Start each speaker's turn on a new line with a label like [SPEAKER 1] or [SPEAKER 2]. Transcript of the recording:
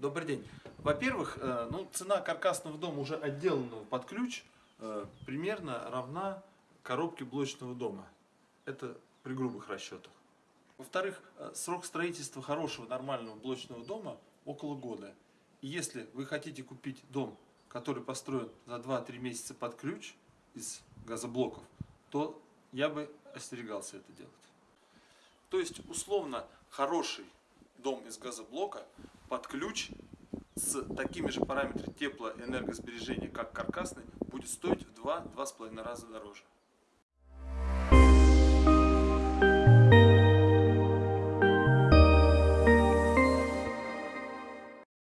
[SPEAKER 1] Добрый день. Во-первых, э, ну, цена каркасного дома, уже отделанного под ключ, э, примерно равна коробке блочного дома. Это при грубых расчетах. Во-вторых, э, срок строительства хорошего нормального блочного дома около года. И если вы хотите купить дом, который построен за 2-3 месяца под ключ из газоблоков, то я бы остерегался это делать. То есть, условно, хороший дом из газоблока под ключ с такими же параметрами теплоэнергосбережения, как каркасный, будет стоить в 2-2,5 раза дороже.